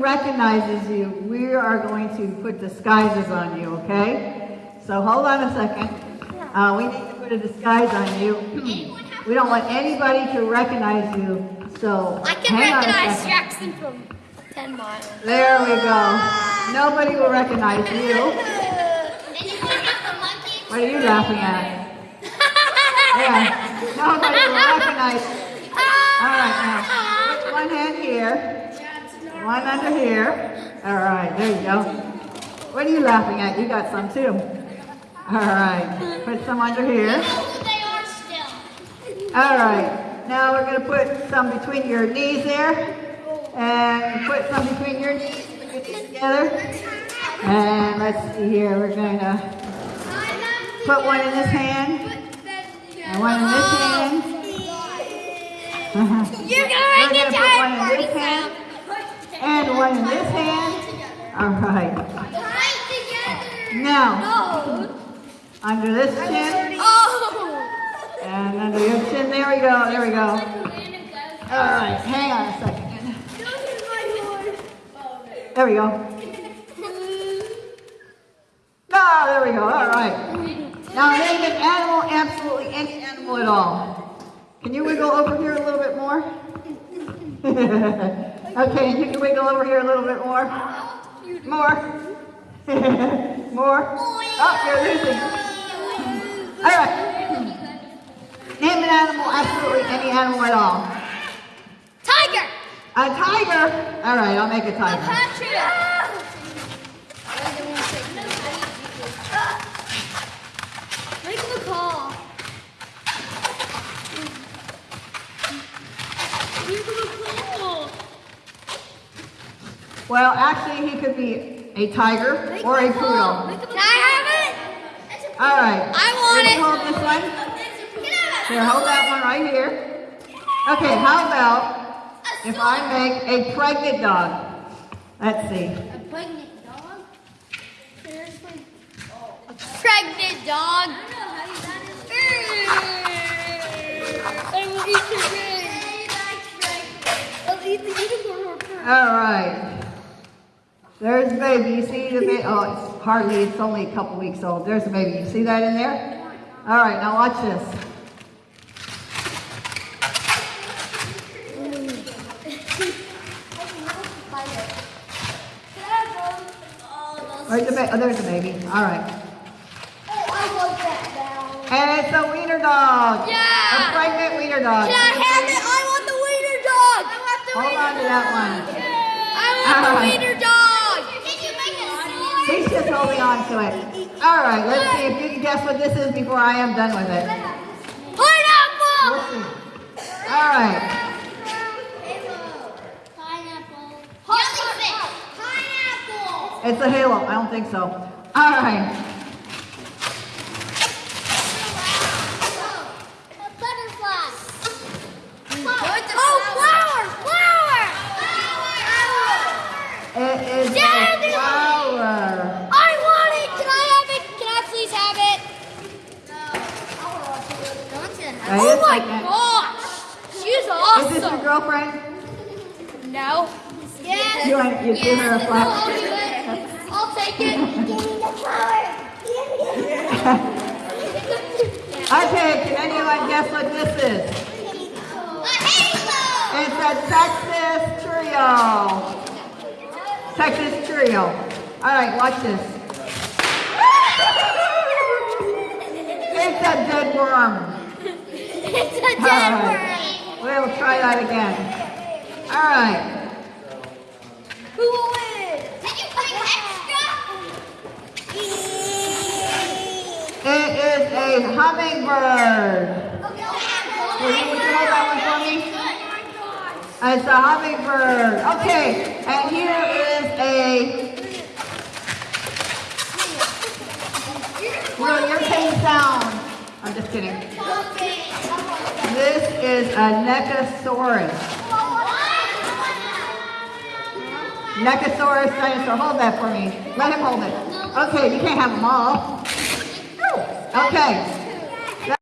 recognizes you, we are going to put disguises on you, okay? So hold on a second. Uh, we need to put a disguise on you. we don't want anybody to recognize you, so I can hang on a recognize. Jackson from 10 miles. There we go. Nobody will recognize you. What are you laughing at? Yeah, nobody will recognize. All right, now, put one hand here, one under here. All right, there you go. What are you laughing at? You got some too. All right, put some under here. All right, now we're gonna put some between your knees there, and put some between your knees, put your knees together. And let's see here, we're gonna put one in this hand, and one in this hand. You're gonna We're make it gonna put one in time this hand, and in this hand. All right, now, No. under this chin, oh. oh. and under your chin, there we go, there we go. All right, hang on a second. There we go. No, ah, there we go. All right. Now name an animal, absolutely any animal at all. Can you wiggle over here a little bit more? okay, you can wiggle over here a little bit more. More. more. Oh, you're losing. All right. Name an animal, absolutely any animal at all. Tiger. A tiger. All right, I'll make a tiger. Make the call. Make the call. Well, actually, he could be a tiger or a poodle. Can I have it? All right. I want You it. Hold this one. Here, hold that one right here. Okay, how about if I make a pregnant dog? Let's see. A pregnant dog? Seriously? A pregnant dog? I will There's the baby. You see the baby? Oh, it's hardly. It's only a couple weeks old. There's the baby. You see that in there? All right. Now watch this. Where's the baby? Oh, there's the baby. All right. And it's a wiener dog. Yeah. A pregnant wiener dog. Can I have it? I want the wiener dog. I want the Hold on to that one. I want the Alright. wiener dog. Can you make it He's just holding on to it. All right, let's see if you can guess what this is before I am done with it. Pineapple. See. All right. Pineapple. Jellyfish. Pineapple. It's a halo. I don't think so. All right. A butterfly. Oh, flower, flower. Flower. It is Daddy! a flower. I want it. Can I have it? Can I please have it? Wait Oh my second. gosh. She's awesome! Is this your girlfriend? No. Yes. You want you give her a I'll flower? do it. I'll take it. Give me the flower. Okay, can anyone guess what this is? A halo. It's a Texas Trio. Texas Trio. All right, watch this. It's a dead worm. It's a dead right. We'll try that again. All right. Who will win? Did you bring extra? It is a hummingbird. Will you, hold that one for me? It's a hummingbird. Okay, and here is a. Will your pain sound? I'm just kidding. This is a Nechosaurus. Nechosaurus dinosaur. Hold that for me. Let him hold it. Okay, you can't have them all. Okay.